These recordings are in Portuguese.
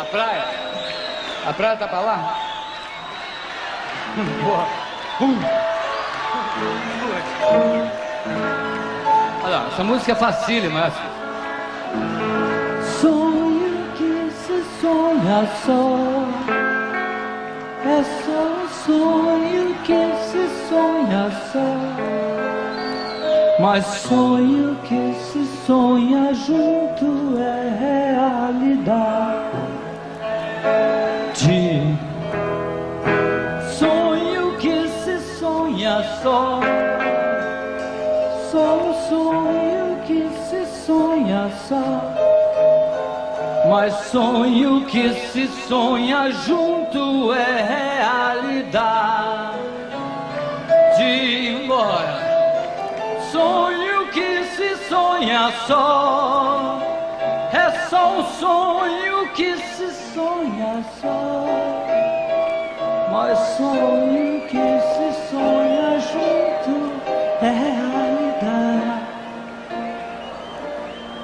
A praia? A praia tá pra lá? Boa. Olha lá, essa música é facílima, essa. Sonho que se sonha só É só um sonho que se sonha só Mas sonho que se sonha junto é realidade sonha só Só um sonho que se sonha só mas sonho que se sonha junto é realidade. Embora. Sonho que se sonha só. É só um sonho que se sonha só. Mas sonho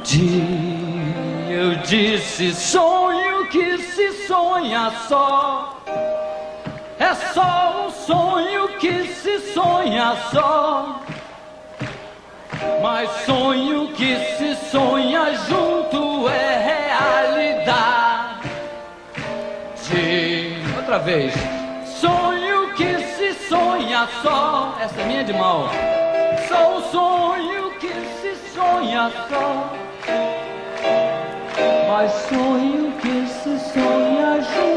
realidade. Eu disse sonho que se sonha só. É só um sonho que se sonha só. Mas sonho que se sonha junto é realidade. Outra vez. Sonho que se sonha só. Essa é minha de mal. Só um sonho que se sonha só. Mas sonho que se sonha junto